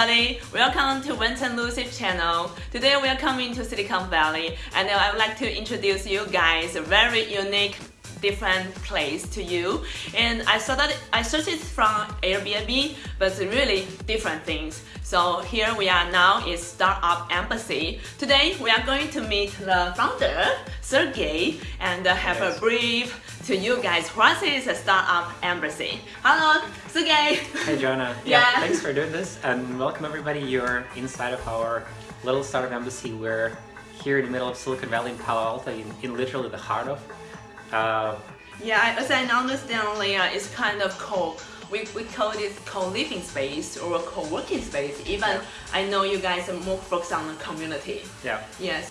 everybody, welcome to Wenton Lucy's channel. Today we are coming to Silicon Valley and I would like to introduce you guys a very unique different place to you. And I saw that I searched it from Airbnb but really different things. So here we are now is Startup Embassy. Today we are going to meet the founder Sergey and have a brief to you guys what is a Startup Embassy hello Sergey hey Jonah. yeah, yeah thanks for doing this and welcome everybody you're inside of our little Startup Embassy we're here in the middle of Silicon Valley in Palo Alto in, in literally the heart of uh, yeah, as I understand, Leah, it's kind of co. We, we call it co-living space or co-working space. Even yeah. I know you guys are more focused on the community. Yeah. Yes.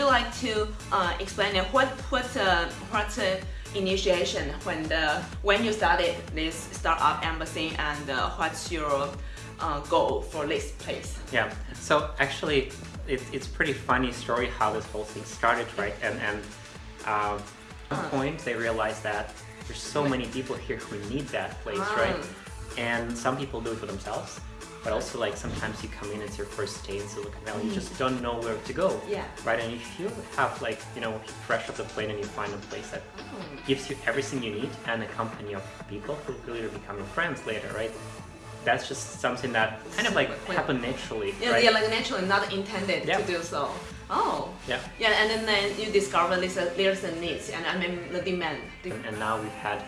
you like to uh, explain what what uh, what uh, initiation when the when you started this startup embassy and uh, what's your uh, goal for this place? Yeah, so actually it, it's pretty funny story how this whole thing started, right? And and um, at one point they realized that there's so many people here who need that place, right? And some people do it for themselves but also like sometimes you come in, it's your first day in Silicon Valley, you just don't know where to go. Yeah. Right? And if you have like, you know, fresh off the plane and you find a place that oh. gives you everything you need and a company of people who really become your friends later, right? That's just something that kind of like happened naturally. Yeah, right? yeah, like naturally, not intended yeah. to do so. Oh. Yeah. Yeah, and then, then you discover there's a, there's a need and I mean the demand. And, and now we've had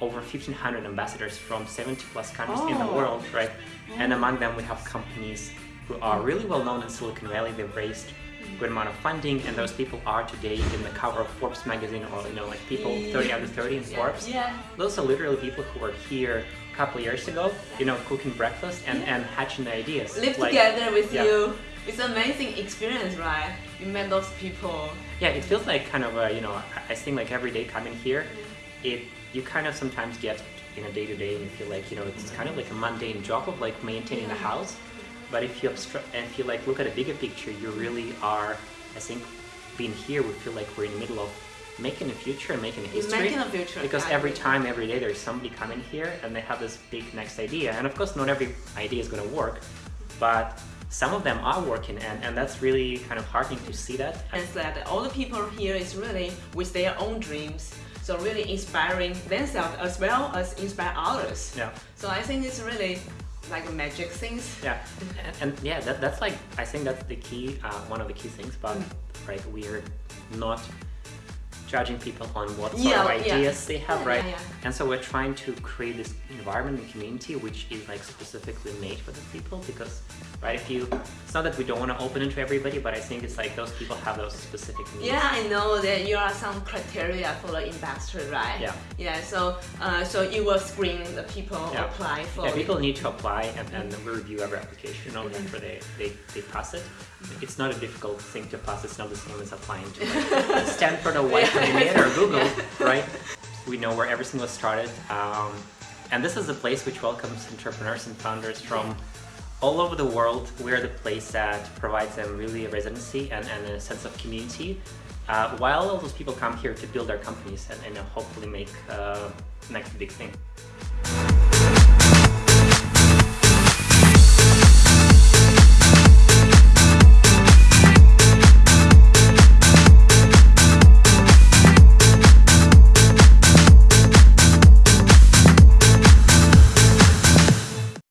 over 1,500 ambassadors from 70 plus countries oh. in the oh. world, right? And among them we have companies who are really well known in Silicon Valley. They've raised good amount of funding and those people are today in the cover of Forbes magazine or you know like people 30 under 30 in Forbes. Yeah. Those are literally people who were here a couple years ago, you know, cooking breakfast and, and hatching the ideas. Live like, together with yeah. you. It's an amazing experience, right? You met those people. Yeah, it feels like kind of a, you know, I think like every day coming here, it you kind of sometimes get in a day-to-day -day and you feel like, you know, it's kind of like a mundane job of like maintaining the house. But if you and if you like look at a bigger picture, you really are, I think, being here, we feel like we're in the middle of making a future and making a history. Making a future. Because every time, every day, there's somebody coming here and they have this big next idea. And of course, not every idea is going to work, but some of them are working and, and that's really kind of heartening to see that. And that all the people here is really with their own dreams so really inspiring themselves as well as inspire others. Yeah. So I think it's really like magic things. Yeah, and, and yeah, that, that's like, I think that's the key, uh, one of the key things, but mm. right, we're not judging people on what sort yeah, of ideas yeah. they have, right? Yeah, and so we're trying to create this environment and community which is like specifically made for the people because, right, if you, it's not that we don't want to open it to everybody, but I think it's like those people have those specific needs. Yeah, I know that you are some criteria for the investor, right? Yeah. Yeah, so uh, so you will screen the people apply for Yeah, people need to apply and, and we review every application only mm -hmm. after they, they, they pass it. It's not a difficult thing to pass, it's not the same as applying to like, Stanford or White or Google, yeah. right? We know where everything was started. Um, and this is a place which welcomes entrepreneurs and founders from all over the world, we're the place that provides them really a residency and, and a sense of community, uh, while all those people come here to build their companies and, and hopefully make uh, next big thing.